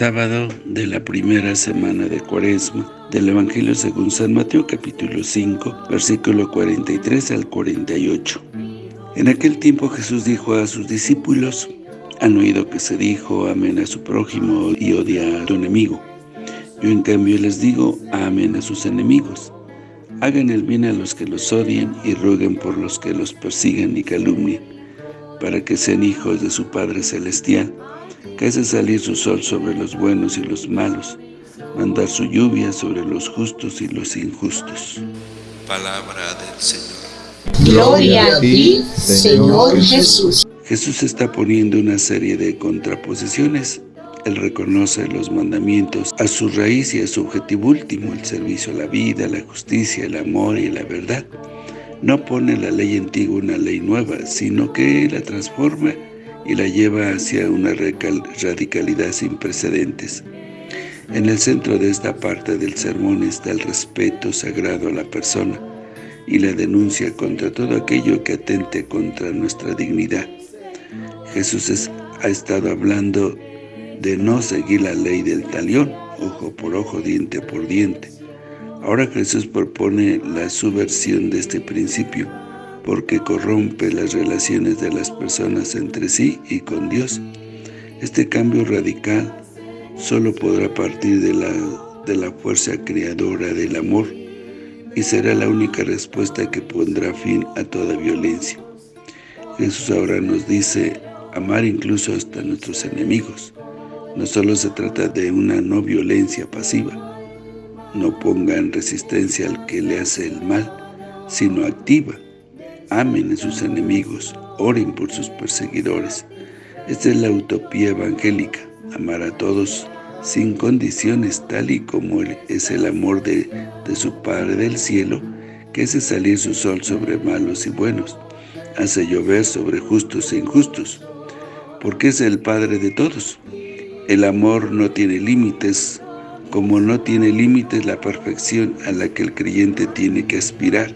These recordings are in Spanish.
sábado de la primera semana de Cuaresma del Evangelio según San Mateo capítulo 5, versículo 43 al 48. En aquel tiempo Jesús dijo a sus discípulos, han oído que se dijo, amén a su prójimo y odia a tu enemigo. Yo en cambio les digo, amén a sus enemigos. Hagan el bien a los que los odien y rueguen por los que los persigan y calumnien, para que sean hijos de su Padre Celestial, que hace salir su sol sobre los buenos y los malos, mandar su lluvia sobre los justos y los injustos. Palabra del Señor. Gloria a ti, Señor Jesús. Jesús está poniendo una serie de contraposiciones. Él reconoce los mandamientos a su raíz y a su objetivo último, el servicio a la vida, la justicia, el amor y la verdad. No pone la ley antigua una ley nueva, sino que la transforma y la lleva hacia una radicalidad sin precedentes. En el centro de esta parte del sermón está el respeto sagrado a la persona y la denuncia contra todo aquello que atente contra nuestra dignidad. Jesús ha estado hablando de no seguir la ley del talión, ojo por ojo, diente por diente. Ahora Jesús propone la subversión de este principio, porque corrompe las relaciones de las personas entre sí y con Dios. Este cambio radical solo podrá partir de la, de la fuerza creadora del amor y será la única respuesta que pondrá fin a toda violencia. Jesús ahora nos dice amar incluso hasta nuestros enemigos. No solo se trata de una no violencia pasiva, no pongan resistencia al que le hace el mal, sino activa, amen a sus enemigos, oren por sus perseguidores. Esta es la utopía evangélica, amar a todos sin condiciones, tal y como es el amor de, de su Padre del cielo, que hace salir su sol sobre malos y buenos, hace llover sobre justos e injustos, porque es el Padre de todos. El amor no tiene límites, como no tiene límites la perfección a la que el creyente tiene que aspirar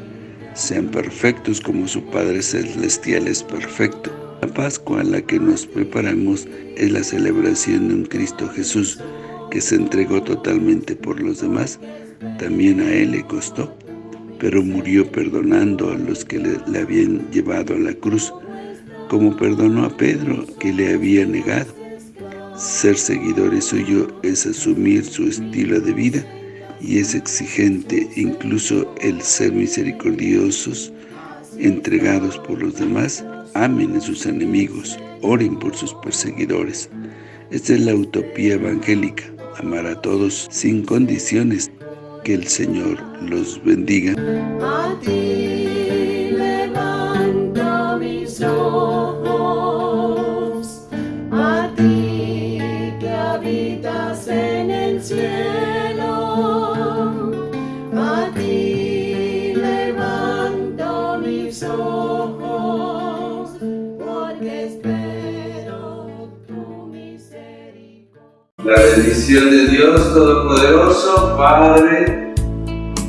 sean perfectos como su Padre Celestial es perfecto. La Pascua a la que nos preparamos es la celebración de un Cristo Jesús que se entregó totalmente por los demás. También a Él le costó, pero murió perdonando a los que le, le habían llevado a la cruz, como perdonó a Pedro que le había negado. Ser seguidores suyo es asumir su estilo de vida y es exigente incluso el ser misericordiosos, entregados por los demás, amen a sus enemigos, oren por sus perseguidores. Esta es la utopía evangélica, amar a todos sin condiciones, que el Señor los bendiga. A ti a ti que habitas en el cielo, La bendición de Dios Todopoderoso, Padre,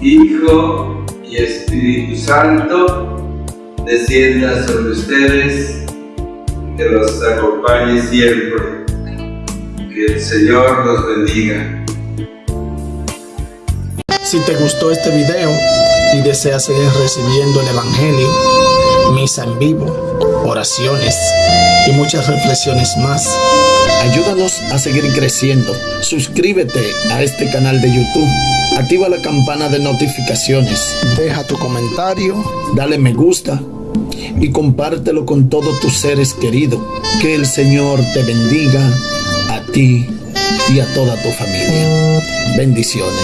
Hijo y Espíritu Santo, descienda sobre ustedes, que los acompañe siempre. Que el Señor los bendiga. Si te gustó este video y deseas seguir recibiendo el Evangelio, misa en vivo, oraciones y muchas reflexiones más, ayúdanos a seguir creciendo. Suscríbete a este canal de YouTube, activa la campana de notificaciones, deja tu comentario, dale me gusta y compártelo con todos tus seres queridos. Que el Señor te bendiga a ti y a toda tu familia. Bendiciones.